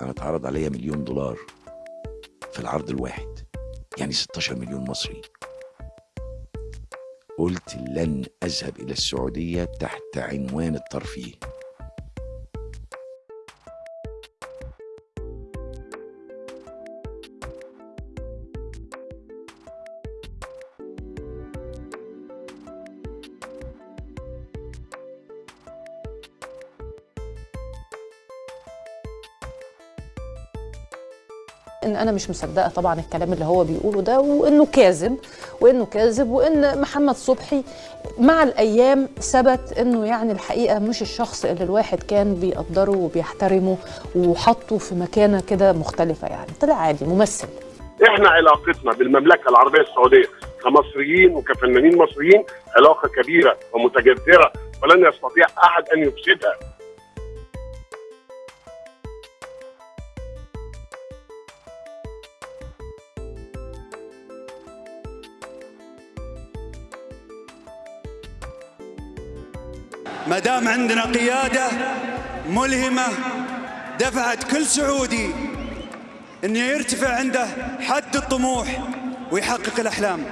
أنا اتعرض عليا مليون دولار في العرض الواحد يعني 16 مليون مصري. قلت لن أذهب إلى السعودية تحت عنوان الترفيه. إن أنا مش مصدقة طبعا الكلام اللي هو بيقوله ده وإنه كاذب وإنه كاذب وإن محمد صبحي مع الأيام ثبت إنه يعني الحقيقة مش الشخص اللي الواحد كان بيقدره وبيحترمه وحطه في مكانة كده مختلفة يعني. طلع عادي ممثل. إحنا علاقتنا بالمملكة العربية السعودية كمصريين وكفنانين مصريين علاقة كبيرة ومتجذرة ولن يستطيع أحد أن يفسدها. ما دام عندنا قيادة ملهمة دفعت كل سعودي إنه يرتفع عنده حد الطموح ويحقق الأحلام.